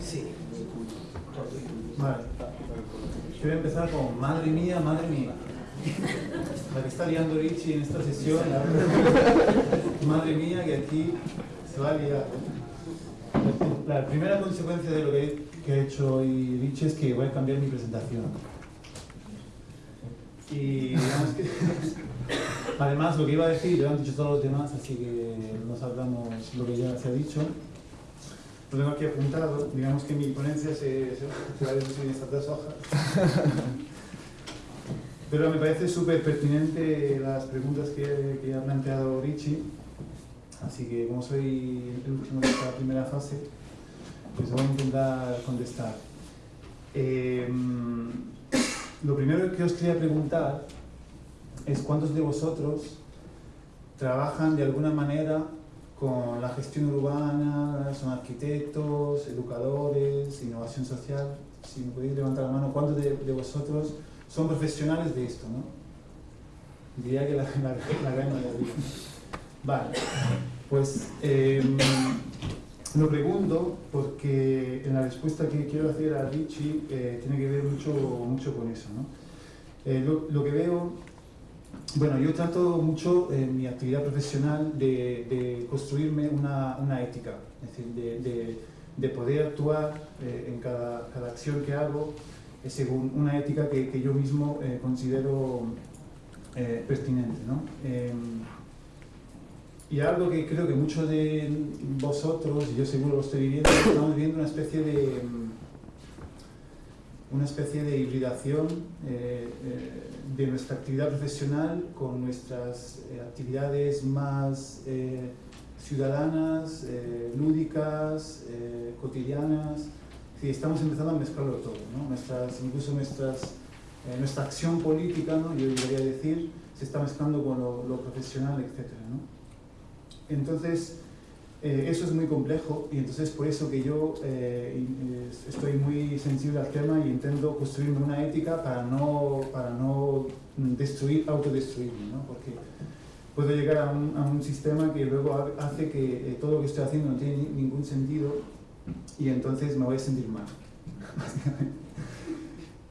Sí. Vale. Yo voy a empezar con madre mía, madre mía. La que está liando Richie en esta sesión. Madre mía, que aquí se va a liar. La primera consecuencia de lo que, ha hecho hoy Richie es que voy a cambiar mi presentación. Y digamos que, además lo que iba a decir lo han dicho todos los demás, así que nos hablamos lo que ya se ha dicho. Lo tengo aquí apuntado, digamos que mi ponencia se, se, va a en estas dos hojas. Pero me parece súper pertinente las preguntas que, que, ha planteado Richie. Así que como soy el último de esta primera fase, pues voy a intentar contestar. Eh, lo primero que os quería preguntar es cuántos de vosotros trabajan de alguna manera con la gestión urbana, son arquitectos, educadores, innovación social. Si me podéis levantar la mano, ¿cuántos de, de vosotros son profesionales de esto? ¿no? Diría que la, la, la gran mayoría. Vale, pues eh, lo pregunto porque en la respuesta que quiero hacer a Richie eh, tiene que ver mucho, mucho con eso. ¿no? Eh, lo, lo, que veo, bueno, yo trato mucho en mi actividad profesional de, construirme una, una, ética, es decir, de, de, de poder actuar eh, en cada, cada, acción que hago según una ética que, yo mismo considero pertinente. ¿no? Y algo que creo que muchos de vosotros, y yo seguro lo estoy viviendo, estamos viviendo una especie de una especie de hibridación eh, eh, de nuestra actividad profesional con nuestras eh, actividades más eh, ciudadanas, lúdicas, cotidianas. Sí, estamos empezando a mezclarlo todo, ¿no? nuestras, incluso nuestras, nuestra acción política, ¿no? yo debería decir, se está mezclando con lo, lo profesional, etc. ¿no? Entonces, eh, eso es muy complejo y entonces por eso que yo eh, estoy muy sensible al tema y intento construirme una ética para no, para no destruir, autodestruirme, ¿no? porque puedo llegar a un, a un, sistema que luego hace que eh, todo lo que estoy haciendo no tiene ni, ningún sentido y entonces me voy a sentir mal.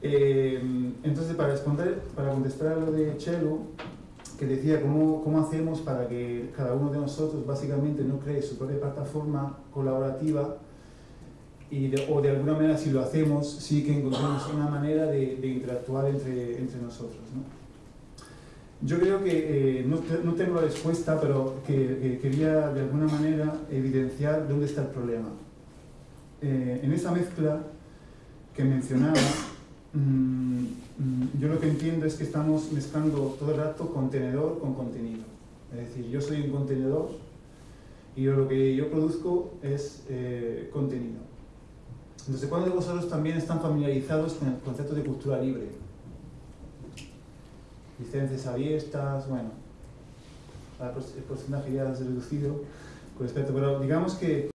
entonces, para, responder, para contestar a lo de Chelo, que decía cómo, cómo hacemos para que cada uno de nosotros básicamente no cree su propia plataforma colaborativa y de, o de alguna manera si lo hacemos sí que encontramos una manera de, de interactuar entre, entre nosotros. ¿no? Yo creo que eh, no, no, tengo la respuesta, pero que, que, quería de alguna manera evidenciar dónde está el problema. Eh, en esa mezcla que mencionaba, yo lo que entiendo es que estamos mezclando todo el rato contenedor con contenido. Es decir, yo soy un contenedor y yo lo que yo produzco es eh, contenido. Entonces, ¿cuántos de vosotros también están familiarizados con el concepto de cultura libre? Licencias abiertas, bueno, el porcentaje ya es reducido con respecto, pero digamos que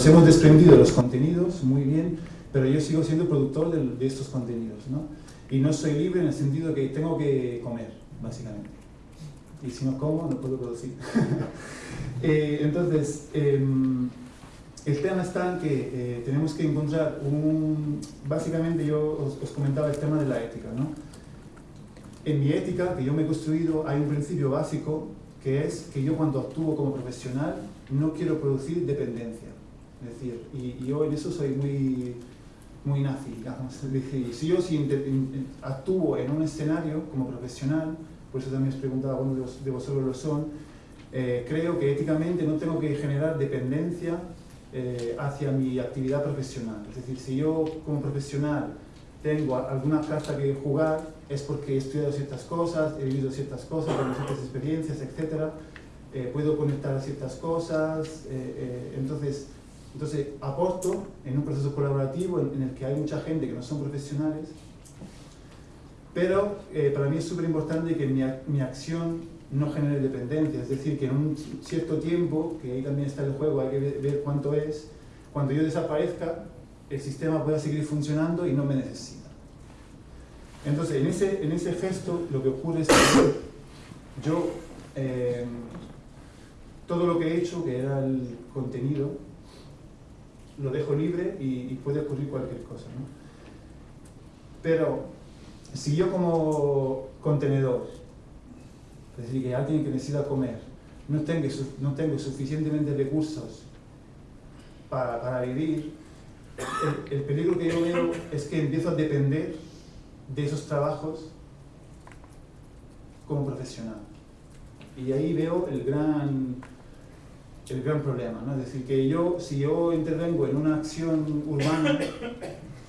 nos hemos desprendido de los contenidos, muy bien, pero yo sigo siendo productor de, de, estos contenidos, ¿no? Y no soy libre en el sentido que tengo que comer, básicamente. y si no como, no puedo producir. Eh, entonces, em, el tema está en que eh, tenemos que encontrar un... Básicamente yo os, os, comentaba el tema de la ética, ¿no? En mi ética, que yo me he construido, hay un principio básico que es que yo cuando actúo como profesional no quiero producir dependencia. Es decir, y, yo en eso soy muy, muy nazi, digamos. si yo si actúo en un escenario como profesional, por eso también os preguntaba, algunos de vosotros lo son, eh, creo que éticamente no tengo que generar dependencia eh, hacia mi actividad profesional. Es decir, si yo como profesional tengo alguna carta que jugar, es porque he estudiado ciertas cosas, he vivido ciertas cosas, tengo ciertas experiencias, etc. Eh, puedo conectar a ciertas cosas, entonces entonces, aporto en un proceso colaborativo en, el que hay mucha gente que no son profesionales, pero eh, para mí es súper importante que mi, mi, acción no genere dependencia, es decir, que en un cierto tiempo, que ahí también está el juego, hay que ver, cuánto es, cuando yo desaparezca, el sistema pueda seguir funcionando y no me necesita. Entonces, en ese, en ese gesto, lo que ocurre es que yo, eh, todo lo que he hecho, que era el contenido, lo dejo libre y, puede ocurrir cualquier cosa. ¿no? Pero si yo como contenedor, es decir, que alguien que necesita comer, no tengo, no tengo suficientemente recursos para, para vivir, el, el, peligro que yo veo es que empiezo a depender de esos trabajos como profesional. Y ahí veo el gran el gran problema, ¿no? Es decir, que yo, si yo intervengo en una acción urbana,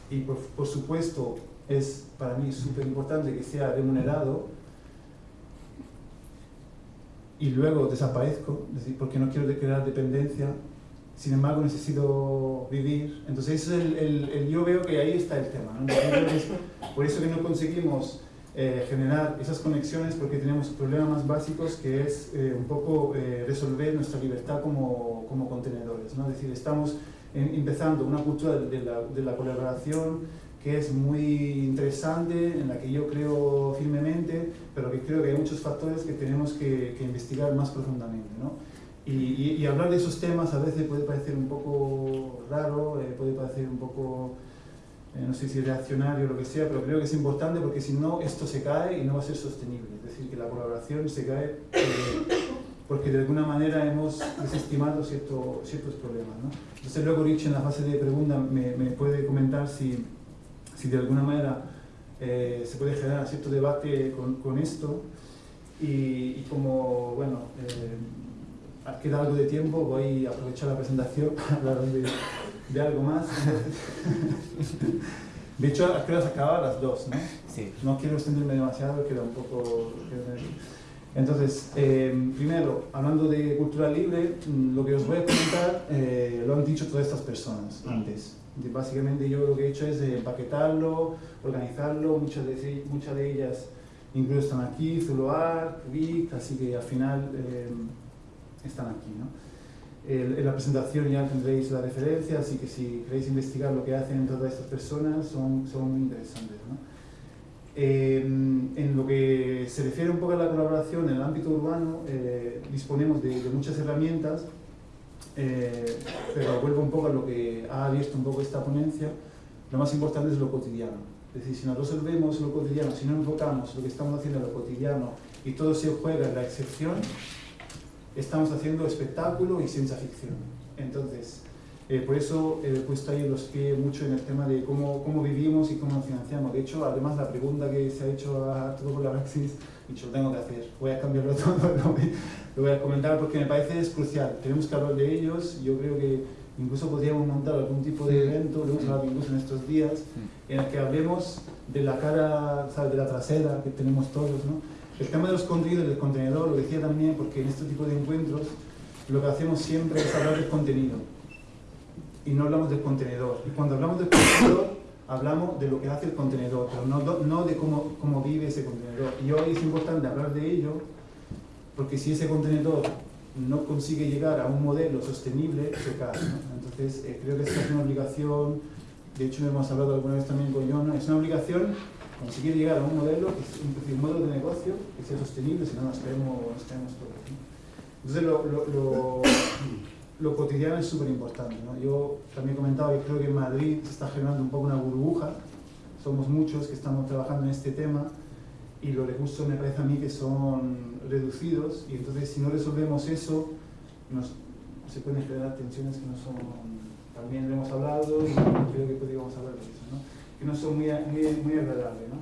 y por, supuesto es para mí súper importante que sea remunerado, y luego desaparezco, es decir, porque no quiero crear dependencia, sin embargo necesito vivir, entonces es el, yo veo que ahí está el tema, por eso que no conseguimos eh, generar esas conexiones porque tenemos problemas más básicos que es eh, un poco eh, resolver nuestra libertad como, como contenedores. ¿no? Es decir, estamos empezando una cultura de la, de la, colaboración que es muy interesante, en la que yo creo firmemente, pero que creo que hay muchos factores que tenemos que, que investigar más profundamente. ¿no? Y, y, hablar de esos temas a veces puede parecer un poco raro, puede parecer un poco eh, no sé si reaccionario o lo que sea, pero creo que es importante porque si no, esto se cae y no va a ser sostenible. Es decir, que la colaboración se cae porque de alguna manera hemos desestimado cierto, ciertos problemas. ¿no? Entonces luego Rich en la fase de pregunta me, puede comentar si, si de alguna manera eh, se puede generar cierto debate con, con esto y, como, bueno, eh, queda algo de tiempo, voy a aprovechar la presentación para hablar de de algo más. De hecho, creo que se acaba a las dos, ¿no? Sí. No quiero extenderme demasiado, queda un poco... Entonces, eh, primero, hablando de cultura libre, mm, lo que os voy a comentar eh, lo han dicho todas estas personas antes. Básicamente yo lo que he hecho es empaquetarlo, organizarlo, muchas de, muchas de ellas incluso están aquí, Zuluar, Vic, así que al final eh, están aquí. ¿no? En la presentación ya tendréis la referencia, así que si queréis investigar lo que hacen todas estas personas, son, son muy interesantes. ¿no? Eh, en lo que se refiere un poco a la colaboración en el ámbito urbano, eh, disponemos de, muchas herramientas, eh, pero vuelvo un poco a lo que ha abierto un poco esta ponencia, lo más importante es lo cotidiano. Es decir, si no resolvemos lo cotidiano, si no enfocamos lo que estamos haciendo en lo cotidiano y todo se juega en la excepción, estamos haciendo espectáculo y ciencia ficción. Entonces, eh, por eso he puesto ahí los pies mucho en el tema de cómo, cómo vivimos y cómo financiamos. De hecho, además la pregunta que se ha hecho a todo por la Praxis, dicho, lo tengo que hacer, voy a cambiarlo todo, lo voy a comentar porque me parece es crucial. Tenemos que hablar de ellos, yo creo que incluso podríamos montar algún tipo de evento, lo hemos hablado incluso en estos días, en el que hablemos de la cara, de la trasera que tenemos todos, ¿no? El tema de los contenidos del contenedor, lo decía también, porque en este tipo de encuentros lo que hacemos siempre es hablar del contenido y no hablamos del contenedor. Y cuando hablamos del contenedor, hablamos de lo que hace el contenedor, pero no, no de cómo, cómo vive ese contenedor. Y hoy es importante hablar de ello, porque si ese contenedor no consigue llegar a un modelo sostenible, se cae. Entonces, eh, creo que esta es una obligación, de hecho hemos hablado alguna vez también con Yona, es una obligación Cuando se quiere llegar a un modelo, que es un, un modelo de negocio que sea sostenible, si no nos caemos, nos caemos todos. Entonces, lo, lo, lo, lo, cotidiano es súper importante. ¿no? Yo también comentaba que creo que en Madrid se está generando un poco una burbuja. Somos muchos que estamos trabajando en este tema y los recursos me parece a mí que son reducidos y entonces si no resolvemos eso, nos, se pueden generar tensiones que no son, también lo hemos hablado y creo que podríamos hablar de eso, ¿no? Que no son muy, muy, muy agradables. ¿no?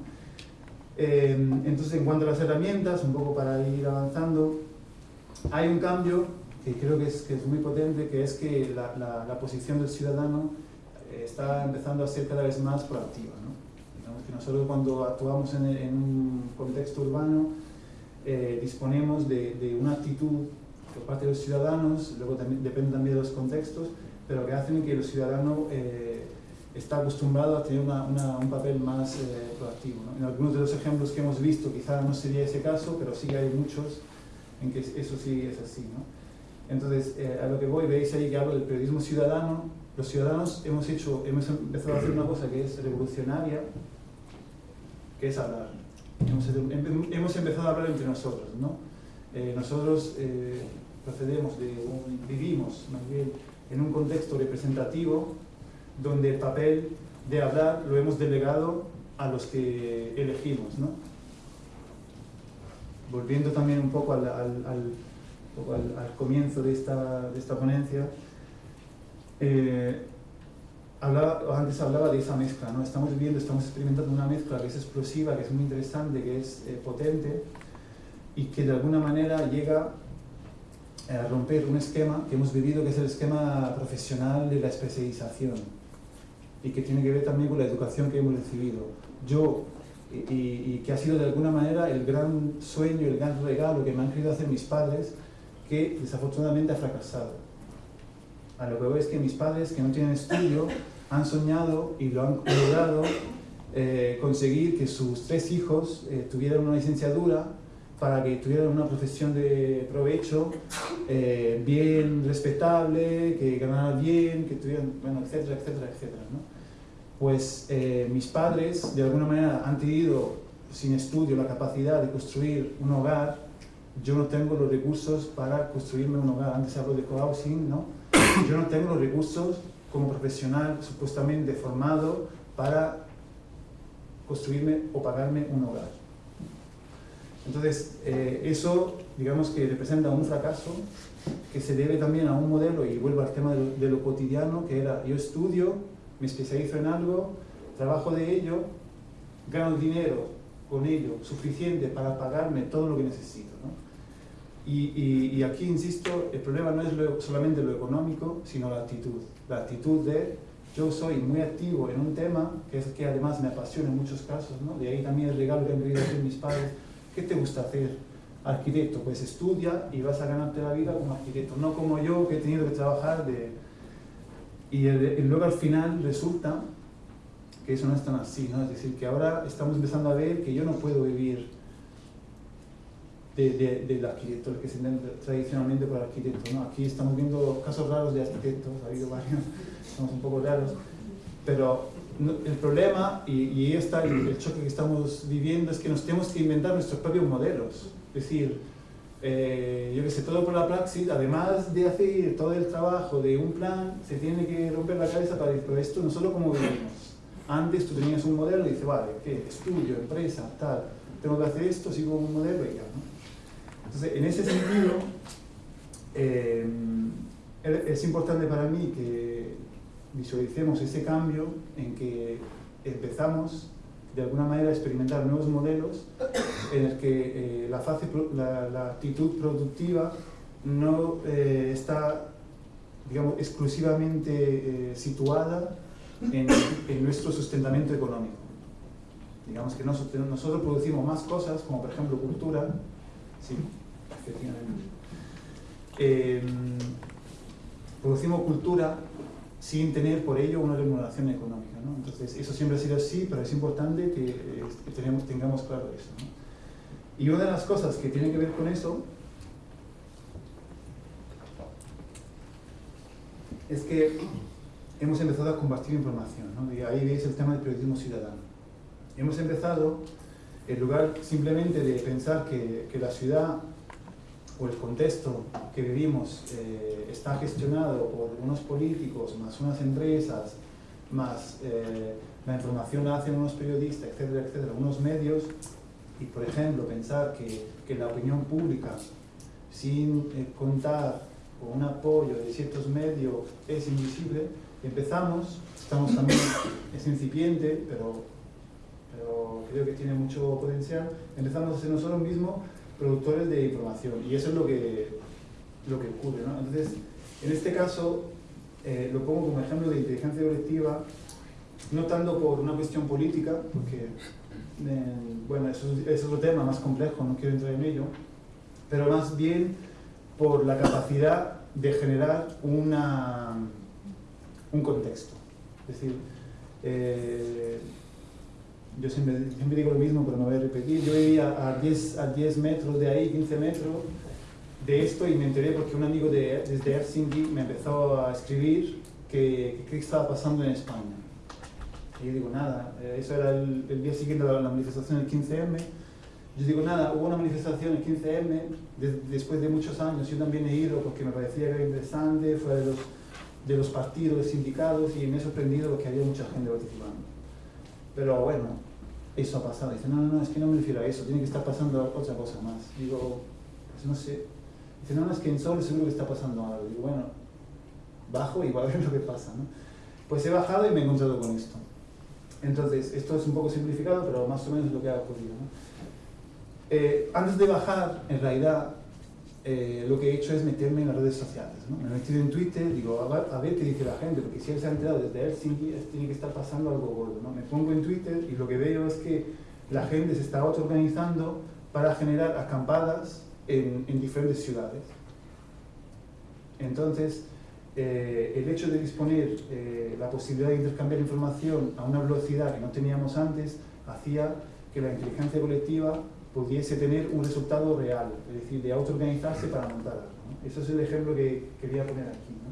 Eh, entonces, en cuanto a las herramientas, un poco para ir avanzando, hay un cambio que creo que es, que es muy potente, que es que la, la, la posición del ciudadano eh, está empezando a ser cada vez más proactiva. ¿no? Digamos que nosotros cuando actuamos en, en un contexto urbano, eh, disponemos de, de, una actitud por parte de los ciudadanos, luego también, depende también de los contextos, pero que hacen que el ciudadano eh, está acostumbrado a tener una, una, un papel más eh, proactivo. ¿no? En algunos de los ejemplos que hemos visto quizá no sería ese caso, pero sí hay muchos en que eso sí es así. ¿no? Entonces, eh, a lo que voy, veis ahí que hablo del periodismo ciudadano. Los ciudadanos hemos, hecho, hemos empezado a hacer una cosa que es revolucionaria, que es hablar. Hemos, hemos empezado a hablar entre nosotros. ¿no? Eh, nosotros eh, procedemos de vivimos más bien en un contexto representativo donde el papel de hablar lo hemos delegado a los que elegimos. ¿no? Volviendo también un poco al, al, al, al comienzo de esta, de esta ponencia, eh, hablaba, antes hablaba de esa mezcla, ¿no? estamos viviendo, estamos experimentando una mezcla que es explosiva, que es muy interesante, que es eh, potente y que de alguna manera llega a romper un esquema que hemos vivido, que es el esquema profesional de la especialización y que tiene que ver también con la educación que hemos recibido. Yo, y, y, que ha sido de alguna manera el gran sueño, el gran regalo que me han querido hacer mis padres, que desafortunadamente ha fracasado. A lo que veo es que mis padres, que no tienen estudio, han soñado y lo han logrado eh, conseguir que sus tres hijos eh, tuvieran una licenciatura para que tuvieran una profesión de provecho eh, bien respetable, que ganaran bien, que tuvieran, bueno, etcétera, etcétera, etcétera. ¿no? Pues eh, mis padres, de alguna manera, han tenido sin estudio la capacidad de construir un hogar. Yo no tengo los recursos para construirme un hogar. Antes hablo de cohousing, ¿no? Yo no tengo los recursos como profesional supuestamente formado para construirme o pagarme un hogar. Entonces, eh, eso, digamos que representa un fracaso que se debe también a un modelo, y vuelvo al tema de lo, de lo, cotidiano, que era yo estudio, me especializo en algo, trabajo de ello, gano dinero con ello suficiente para pagarme todo lo que necesito. ¿no? Y, aquí, insisto, el problema no es solamente lo económico, sino la actitud. La actitud de yo soy muy activo en un tema, que es que además me apasiona en muchos casos, ¿no? de ahí también el regalo que han querido hacer mis padres ¿Qué te gusta hacer? Arquitecto, pues estudia y vas a ganarte la vida como arquitecto, no como yo que he tenido que trabajar de... Y, luego al final resulta que eso no es tan así, ¿no? Es decir, que ahora estamos empezando a ver que yo no puedo vivir del de, de, de arquitecto, que se entiende tradicionalmente por arquitecto, ¿no? Aquí estamos viendo casos raros de arquitectos, ha habido varios, somos un poco raros, pero el problema, y, y está el, choque que estamos viviendo, es que nos tenemos que inventar nuestros propios modelos. Es decir, eh, yo que sé, todo por la praxis, además de hacer todo el trabajo de un plan, se tiene que romper la cabeza para decir, pero esto no solo como vivimos. Antes tú tenías un modelo y dices, vale, ¿qué? Estudio, empresa, tal, tengo que hacer esto, sigo un modelo y ya, ¿no? Entonces, en ese sentido, eh, es importante para mí que visualicemos ese cambio en que empezamos de alguna manera experimentar nuevos modelos en el que eh, la, fase, la, actitud productiva no eh, está digamos, exclusivamente eh, situada en, nuestro sustentamiento económico. Digamos que nosotros, nosotros producimos más cosas, como por ejemplo cultura, sí, efectivamente. Eh, producimos cultura sin tener por ello una remuneración económica. ¿no? Entonces, eso siempre ha sido así, pero es importante que, eh, que tenemos, tengamos claro eso. ¿no? Y una de las cosas que tiene que ver con eso es que hemos empezado a compartir información. ¿no? Y ahí veis el tema del periodismo ciudadano. hemos empezado, en lugar simplemente de pensar que, que la ciudad o el contexto que vivimos eh, está gestionado por unos políticos, más unas empresas, más eh, la información la hacen unos periodistas, etcétera, etcétera, unos medios, y por ejemplo pensar que, que la opinión pública, sin eh, contar con un apoyo de ciertos medios, es invisible, empezamos, estamos también, es incipiente, pero, pero creo que tiene mucho potencial, empezamos a ser nosotros mismos productores de información, y eso es lo que, lo que ocurre. Entonces, en este caso, eh, lo pongo como ejemplo de inteligencia colectiva, no tanto por una cuestión política, porque, eh, bueno, es otro tema más complejo, no quiero entrar en ello, pero más bien por la capacidad de generar una, un contexto. Es decir, eh, yo siempre, siempre, digo lo mismo, pero no voy a repetir, yo vivía a 10, a 10 metros de ahí, 15 metros de esto y me enteré porque un amigo de, desde Helsinki me empezó a escribir que, qué estaba pasando en España. Y yo digo, nada, eh, eso era el, el día siguiente de la, la manifestación del 15M. Yo digo, nada, hubo una manifestación el 15M, de, después de muchos años, yo también he ido porque me parecía que era interesante, fue de los, de los partidos, de sindicatos, y me he sorprendido porque había mucha gente participando. Pero bueno, eso ha pasado. Dice, no, no, no, es que no me refiero a eso, tiene que estar pasando otra cosa más. Digo, pues no sé. Dice, no, no, es que en Sol seguro que está pasando algo. Digo, bueno, bajo y voy a ver lo que pasa, ¿no? Pues he bajado y me he encontrado con esto. Entonces, esto es un poco simplificado, pero más o menos es lo que ha ocurrido. ¿no? Eh, antes de bajar, en realidad, eh, lo que he hecho es meterme en las redes sociales. ¿no? Me he metido en Twitter, digo, a ver, a ver, qué dice la gente, porque si él se ha enterado desde Helsinki, tiene que estar pasando algo gordo. ¿no? Me pongo en Twitter y lo que veo es que la gente se está autoorganizando para generar acampadas en, en diferentes ciudades. Entonces, eh, el hecho de disponer eh, la posibilidad de intercambiar información a una velocidad que no teníamos antes, hacía que la inteligencia colectiva pudiese tener un resultado real, es decir, de autoorganizarse para montar algo. Eso es el ejemplo que quería poner aquí. ¿no?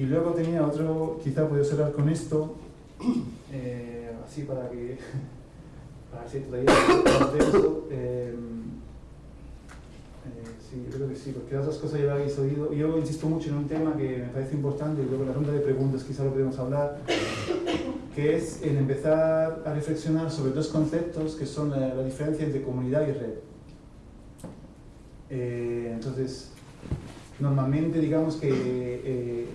Y luego tenía otro, quizá puedo cerrar con esto, eh, así para que, para ser todavía más denso. Eh, eh, sí, yo creo que sí, porque otras cosas ya lo habéis oído. Yo insisto mucho en un tema que me parece importante, y luego en la ronda de preguntas quizá lo podemos hablar, que es en empezar a reflexionar sobre dos conceptos que son la, la diferencia entre comunidad y red. Eh, entonces, normalmente digamos que eh,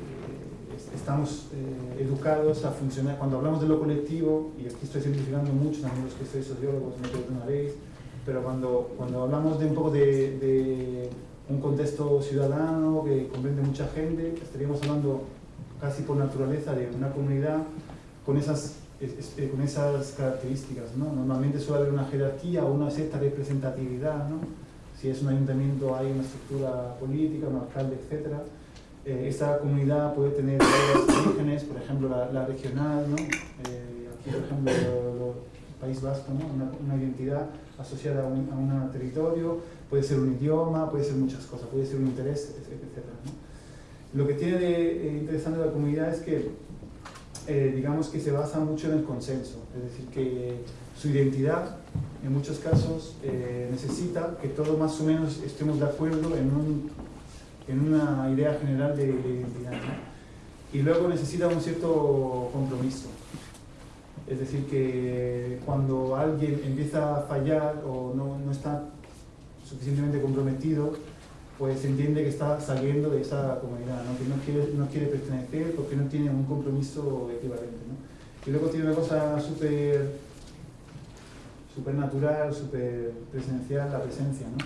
estamos eh, educados a funcionar, cuando hablamos de lo colectivo, y aquí estoy simplificando mucho, también los que sois sociólogos no perdonaréis, pero cuando, cuando hablamos de un poco de, de un contexto ciudadano que comprende mucha gente, estaríamos hablando casi por naturaleza de una comunidad con esas, es, con esas características. ¿no? Normalmente suele haber una jerarquía o una cierta representatividad. ¿no? Si es un ayuntamiento hay una estructura política, un alcalde, etc. Eh, esta comunidad puede tener varios orígenes, por ejemplo la, la regional, ¿no? eh, aquí por ejemplo el País Vasco, una, una identidad asociada a un, a un, territorio, puede ser un idioma, puede ser muchas cosas, puede ser un interés, etc. Lo que tiene de eh, interesante la comunidad es que eh, digamos que se basa mucho en el consenso, es decir, que su identidad en muchos casos eh, necesita que todos más o menos estemos de acuerdo en, un, en una idea general de, de identidad. ¿no? Y luego necesita un cierto compromiso. Es decir, que cuando alguien empieza a fallar o no está suficientemente comprometido, pues entiende que está saliendo de esa comunidad, ¿no? que no quiere, no quiere pertenecer porque no tiene un compromiso equivalente. ¿no? Y luego tiene una cosa súper super natural, súper presencial, la presencia. ¿no?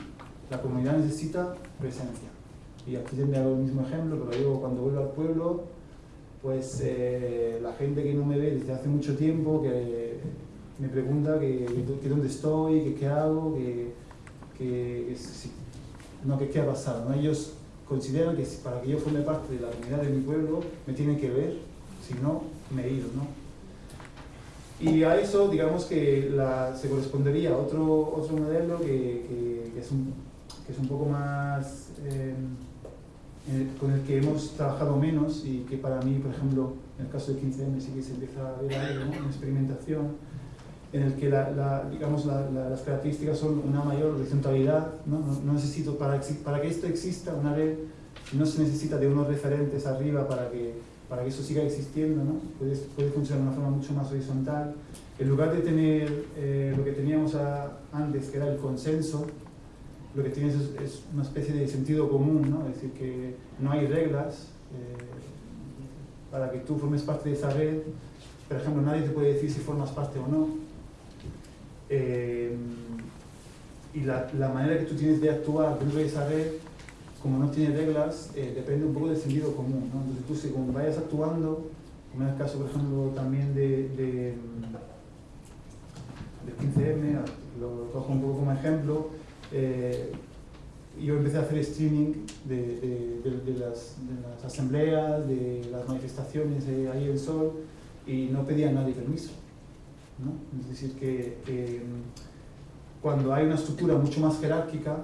La comunidad necesita presencia. Y aquí tendría el mismo ejemplo, pero digo, cuando vuelvo al pueblo, pues eh, la gente que no me ve desde hace mucho tiempo, que me pregunta que, que, que dónde estoy, que qué hago, que, que, que si, no que qué ha pasado. ¿no? Ellos consideran que para que yo forme parte de la comunidad de mi pueblo me tienen que ver, si no, me he ido. ¿no? Y a eso, digamos que se correspondería otro, otro modelo que, es un, que es un poco más... Eh, con el que hemos trabajado menos y que para mí, por ejemplo, en el caso del 15M sí que se empieza a ver algo, ¿no? experimentación, en el que la, digamos, las características son una mayor horizontalidad. ¿no? No, necesito, para, para que esto exista, una red, no se necesita de unos referentes arriba para que, para que eso siga existiendo, ¿no? puede, puede funcionar de una forma mucho más horizontal. En lugar de tener eh, lo que teníamos antes, que era el consenso, lo que tienes es, una especie de sentido común, ¿no? es decir, que no hay reglas eh, para que tú formes parte de esa red. Por ejemplo, nadie te puede decir si formas parte o no. Eh, y la, la, manera que tú tienes de actuar de esa como no tiene reglas, eh, depende un poco del sentido común. ¿no? Entonces tú según vayas actuando, como en el caso, por ejemplo, también de, de, 15M, lo cojo un poco como ejemplo, eh, yo empecé a hacer streaming de, de, las, las, asambleas, de las manifestaciones ahí en Sol, y no pedía a nadie permiso. Es decir, que, mm, cuando hay una estructura mucho más jerárquica,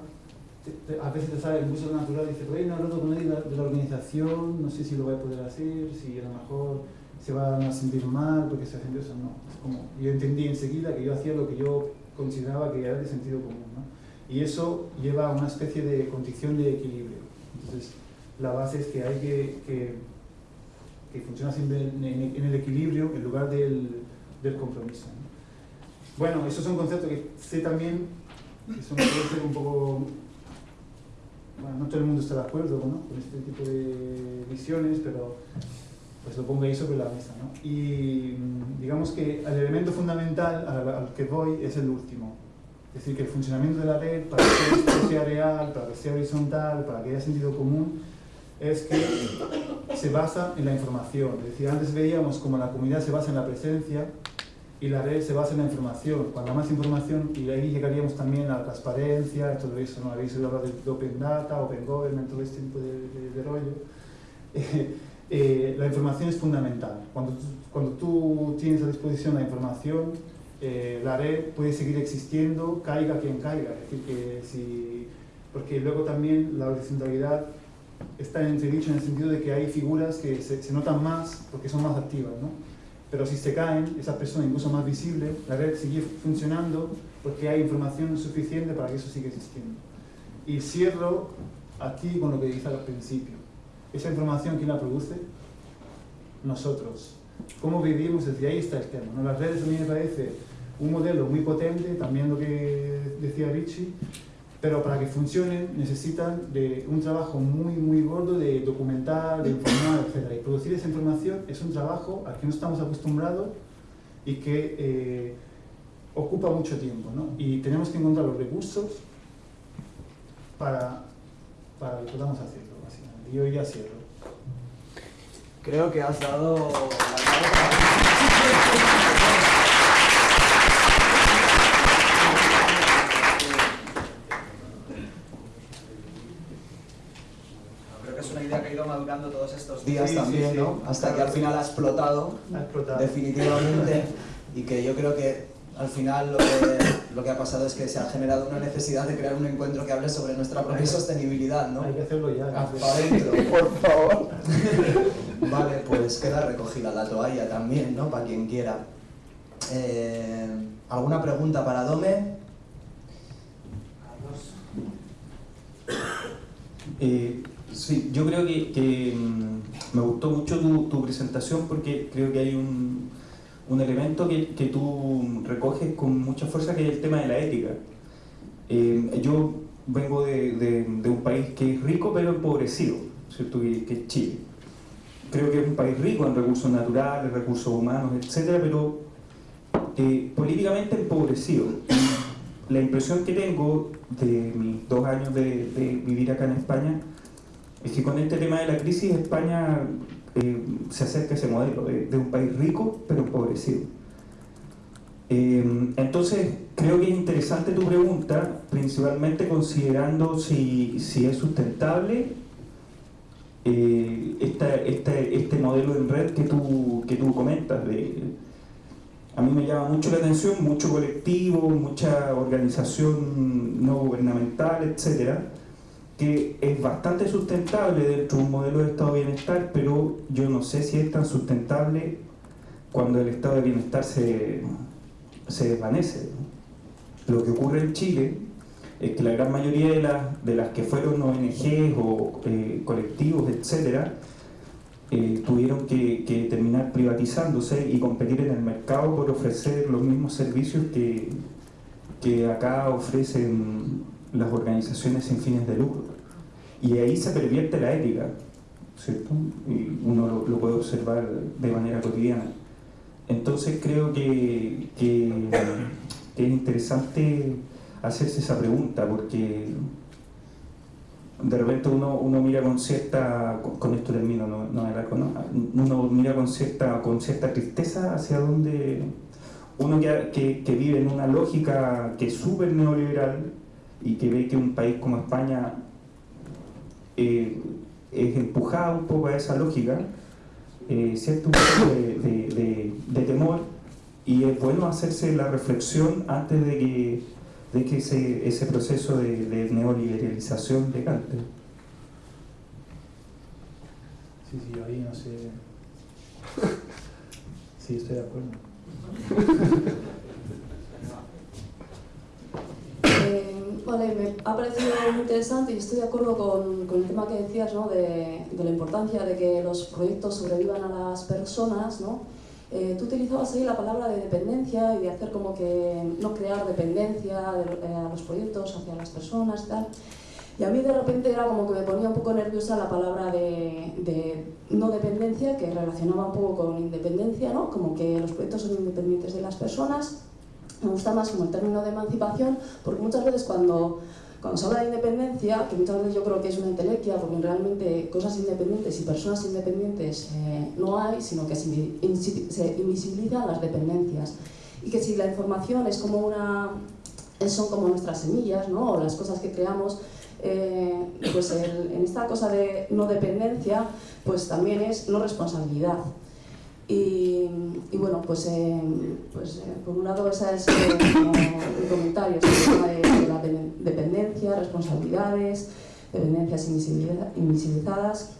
a veces te sale el uso natural y dices, oye, no hablado con nadie de la organización, no sé si lo voy a poder hacer, si a lo mejor se van a sentir mal porque se hacen eso, no. Es como, yo entendí enseguida que yo hacía lo que yo consideraba que era de sentido común, Y eso lleva a una especie de condición de equilibrio. Entonces, la base es que hay que, que, que funciona siempre en, en el equilibrio en lugar del, del compromiso. Bueno, esos son conceptos que sé también, son, puede ser un poco... Bueno, no todo el mundo está de acuerdo con este tipo de visiones, pero pues lo pongo ahí sobre la mesa. ¿no? Y mm, digamos que el elemento fundamental al, que voy es el último. Es decir, que el funcionamiento de la red, para que esto sea real, para que sea horizontal, para que haya sentido común, es que se basa en la información. Es antes veíamos como la comunidad se basa en la presencia, y la red se basa en la información. Cuando más información, y ahí llegaríamos también a la transparencia, todo eso, ¿no? Habéis hablar de Open Data, Open Government, todo este tipo de, rollo. Eh, la información es fundamental. Cuando cuando tú tienes a disposición la información, eh, la red puede seguir existiendo, caiga quien caiga. Es decir, que si, porque luego también la horizontalidad está en entredicho en el sentido de que hay figuras que se, se notan más porque son más activas. ¿no? Pero si se caen, esa persona incluso más visible, la red sigue funcionando porque hay información suficiente para que eso siga existiendo. Y cierro aquí con lo que dije al principio. Esa información, ¿quién la produce? Nosotros. ¿Cómo vivimos? Desde ahí está el tema. ¿no? Las redes a mí me parece un modelo muy potente, también lo que decía Richie, pero para que funcionen necesitan de un trabajo muy, muy gordo de documentar, de informar, etc. Y producir esa información es un trabajo al que no estamos acostumbrados y que eh, ocupa mucho tiempo. ¿no? Y tenemos que encontrar los recursos para, para que podamos hacerlo, básicamente. Y hoy ya cierro. Creo que has dado madurando todos estos días también, ¿no? Hasta que al final ha explotado, definitivamente, y que yo creo que al final lo que, lo que, ha pasado es que se ha generado una necesidad de crear un encuentro que hable sobre nuestra propia sostenibilidad, ¿no? Hay que hacerlo ya. Para adentro. Por favor. vale, pues queda recogida la toalla también, ¿no? Para quien quiera. Eh, ¿Alguna pregunta para Dome? Eh, Sí, yo creo que, mm, me gustó mucho tu, presentación porque creo que hay un, un elemento que, que, tú recoges con mucha fuerza que es el tema de la ética. Eh, yo vengo de, de, un país que es rico pero empobrecido, ¿cierto? Que, que, es Chile. Creo que es un país rico en recursos naturales, recursos humanos, etcétera, pero eh, políticamente empobrecido. la impresión que tengo de mis dos años de, de vivir acá en España es que con este tema de la crisis España eh, se acerca a ese modelo de, un país rico pero empobrecido. Eh, entonces, creo que es interesante tu pregunta, principalmente considerando si, si es sustentable eh, este modelo en red que tú, que tú comentas. A mí me llama mucho la atención, mucho colectivo, mucha organización no gubernamental, etcétera que es bastante sustentable dentro de un modelo de estado de bienestar, pero yo no sé si es tan sustentable cuando el estado de bienestar se, se desvanece. Lo que ocurre en Chile es que la gran mayoría de las, de las que fueron ONGs o eh, colectivos, etcétera, eh, tuvieron que, terminar privatizándose y competir en el mercado por ofrecer los mismos servicios que, que acá ofrecen las organizaciones sin fines de lucro. Y ahí se pervierte la ética, ¿cierto? Y uno lo, puede observar de manera cotidiana. Entonces creo que, que es interesante hacerse esa pregunta porque de repente uno, uno mira con cierta, con esto termino, no, no, uno mira con cierta, con cierta tristeza hacia donde uno que, que, vive en una lógica que es súper neoliberal y que ve que un país como España eh, es empujado un poco a esa lógica, eh, siente un poco de, de temor y es bueno hacerse la reflexión antes de que de que ese, ese proceso de, de neoliberalización decante. Sí, sí, ahí no sé. Sí, estoy de acuerdo. Eh, vale, me ha parecido muy interesante y estoy de acuerdo con, con el tema que decías ¿no? de, de, la importancia de que los proyectos sobrevivan a las personas, ¿no? Eh, tú utilizabas ahí la palabra de dependencia y de hacer como que no crear dependencia eh, a los proyectos hacia las personas y tal. Y a mí de repente era como que me ponía un poco nerviosa la palabra de, de, no dependencia, que relacionaba un poco con independencia, ¿no? como que los proyectos son independientes de las personas. Me gusta más como el término de emancipación, porque muchas veces cuando cuando se habla de independencia, que muchas veces yo creo que es una intelequia, porque realmente cosas independientes y personas independientes eh, no hay, sino que se, invisibilizan las dependencias. Y que si la información es como una, son como nuestras semillas, ¿no? o las cosas que creamos, eh, pues en esta cosa de no dependencia, pues también es no responsabilidad. Y, bueno, pues, eh, pues eh, por un lado ese es como comentario sobre tema de, la dependencia, responsabilidades, dependencias invisibilizadas.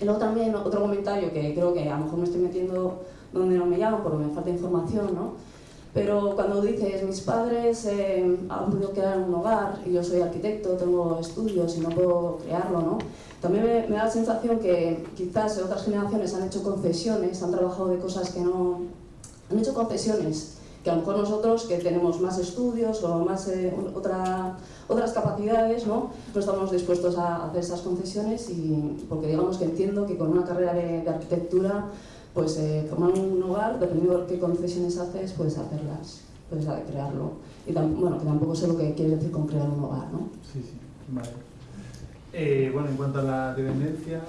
Y luego también otro comentario que creo que a lo mejor me estoy metiendo donde no me llaman porque me falta información, ¿no? Pero cuando dices, mis padres eh, han podido crear un hogar y yo soy arquitecto, tengo estudios y no puedo crearlo, ¿no? También me, da la sensación que quizás otras generaciones han hecho concesiones, han trabajado de cosas que no... han hecho concesiones que a lo mejor nosotros que tenemos más estudios o más eh, otra, otras capacidades, ¿no? no estamos dispuestos a hacer esas concesiones y porque digamos que entiendo que con una carrera de, arquitectura pues eh, formar un hogar, dependiendo de qué concesiones haces, puedes hacerlas, puedes crearlo. Y bueno, que tampoco sé lo que quiere decir con crear un hogar, ¿no? Sí, sí, vale. Eh, bueno, en cuanto a la dependencia,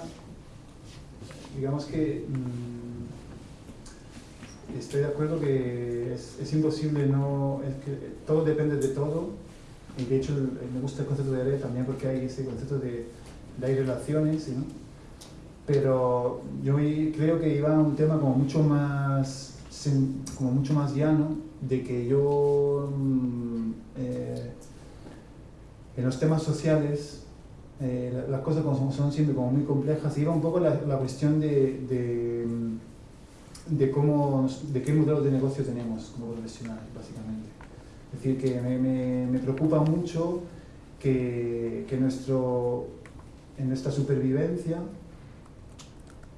digamos que mm, estoy de acuerdo que es, imposible no... Es que todo depende de todo y de hecho me gusta el concepto de red también porque hay ese concepto de, de hay relaciones, ¿no? pero yo creo que iba a un tema como mucho más como mucho más llano de que yo mm, eh, en los temas sociales eh, las cosas como son siempre como muy complejas, iba un poco la, la cuestión de, de, de, cómo, de qué modelo de negocio tenemos como profesionales, básicamente. Es decir, que me, me, preocupa mucho que, que, nuestro, en nuestra supervivencia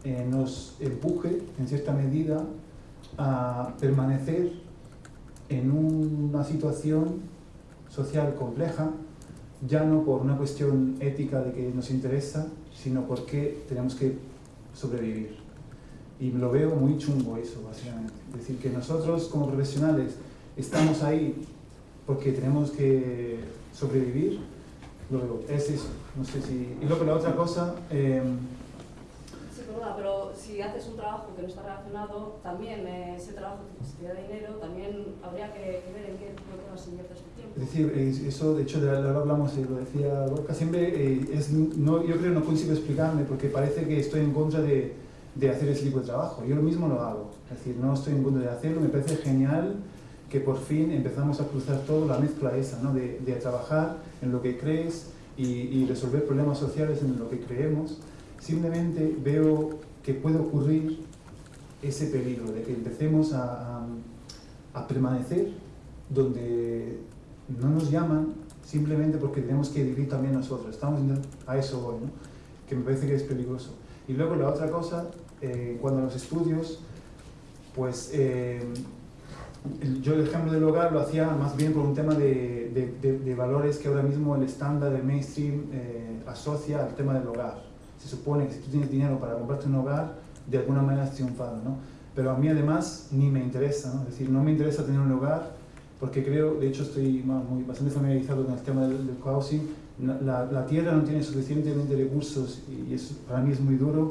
eh, nos empuje, en cierta medida, a permanecer en una situación social compleja ya no por una cuestión ética de que nos interesa, sino porque tenemos que sobrevivir. Y lo veo muy chungo eso, básicamente. Es decir, que nosotros como profesionales estamos ahí porque tenemos que sobrevivir, luego es eso. No sé si... Y luego la otra cosa... Pero si haces un trabajo que no está relacionado, también eh, ese trabajo que te da dinero, también habría que, ver en qué cosas inviertes tu tiempo. Es decir, eso de hecho de ahora hablamos, y lo decía Lorca, siempre eh, es, no, yo creo que no consigo explicarme porque parece que estoy en contra de, de hacer ese tipo de trabajo. Yo lo mismo lo hago, es decir, no estoy en contra de hacerlo, me parece genial que por fin empezamos a cruzar todo la mezcla esa, ¿no? de, de trabajar en lo que crees y, y resolver problemas sociales en lo que creemos Simplemente veo que puede ocurrir ese peligro de que empecemos a, a, permanecer donde no nos llaman simplemente porque tenemos que vivir también nosotros. Estamos a eso hoy, ¿no? que me parece que es peligroso. Y luego la otra cosa, eh, cuando los estudios, pues eh, yo el ejemplo del hogar lo hacía más bien por un tema de, de, valores que ahora mismo el estándar, el mainstream, eh, asocia al tema del hogar. Se supone que si tú tienes dinero para comprarte un hogar, de alguna manera has triunfado, ¿no? Pero a mí además ni me interesa, ¿no? Es decir, no me interesa tener un hogar porque creo, de hecho estoy muy, bastante familiarizado con el tema del, del housing, la, la, tierra no tiene suficientemente recursos y para mí es muy duro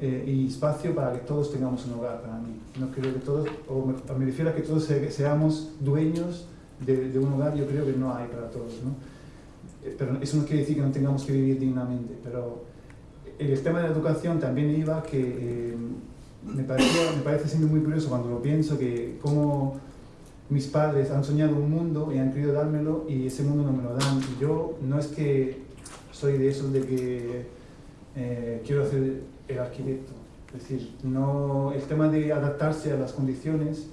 eh, y espacio para que todos tengamos un hogar para mí. No creo que todos, o me, refiero a que todos seamos dueños de, de, un hogar, yo creo que no hay para todos, ¿no? Eh, pero eso no quiere decir que no tengamos que vivir dignamente, pero el tema de la educación también iba que eh, me, parecía, me parece siendo muy curioso cuando lo pienso que como mis padres han soñado un mundo y han querido dármelo y ese mundo no me lo dan. Yo no es que soy de esos de que eh, quiero ser el arquitecto. Es decir, no, el tema de adaptarse a las condiciones,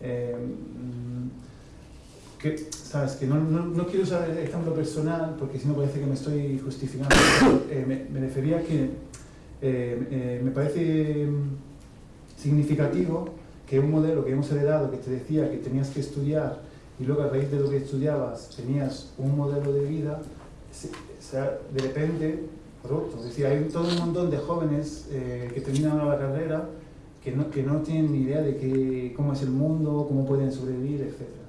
eh, que, sabes, que no, no, no, quiero usar el ejemplo personal porque si no parece que me estoy justificando. Eh, me, refería a que me parece significativo que un modelo que hemos heredado que te decía que tenías que estudiar y luego a raíz de lo que estudiabas tenías un modelo de vida, se, de repente roto. Es decir, hay todo un montón de jóvenes eh, que terminan la carrera que no, que no tienen ni idea de que, cómo es el mundo, cómo pueden sobrevivir, etc.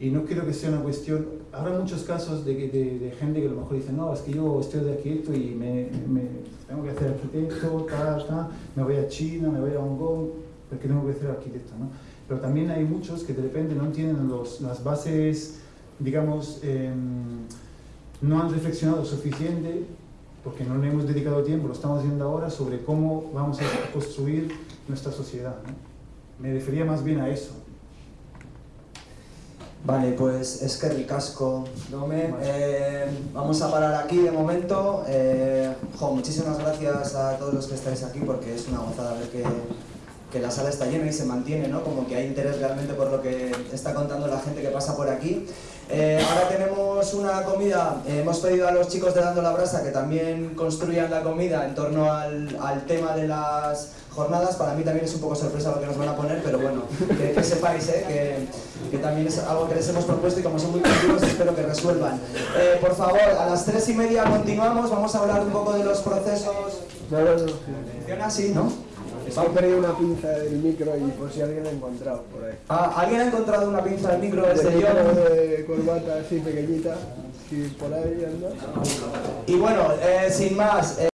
Y no creo que sea una cuestión... Habrá muchos casos de, de, de, gente que a lo mejor dice, no, es que yo estoy de arquitecto y me, me, tengo que hacer arquitecto, tal, tal, me voy a China, me voy a Hong Kong, porque tengo que ser arquitecto, ¿no? Pero también hay muchos que de repente no tienen los, las bases, digamos, eh, no han reflexionado suficiente, porque no le hemos dedicado tiempo, lo estamos haciendo ahora, sobre cómo vamos a construir nuestra sociedad. ¿no? Me refería más bien a eso. Vale, pues es que ricasco, Dome. Eh, vamos a parar aquí de momento. Eh, muchísimas gracias a todos los que estáis aquí porque es una gozada ver que que la sala está llena y se mantiene, ¿no? Como que hay interés realmente por lo que está contando la gente que pasa por aquí. Eh, ahora tenemos una comida, eh, hemos pedido a los chicos de Dando la Brasa que también construyan la comida en torno al, al, tema de las jornadas. Para mí también es un poco sorpresa lo que nos van a poner, pero bueno, que, que sepáis ¿eh? que, que, también es algo que les hemos propuesto y como son muy creativos espero que resuelvan. Eh, por favor, a las tres y media continuamos, vamos a hablar un poco de los procesos... ¿Funciona así, no? Se ha perdido una pinza del micro y por si alguien la ha encontrado por ahí. Ah, ¿alguien ha encontrado una pinza del micro desde de yo? de corbata así pequeñita, si por ahí anda. Y bueno, eh, sin más... Eh,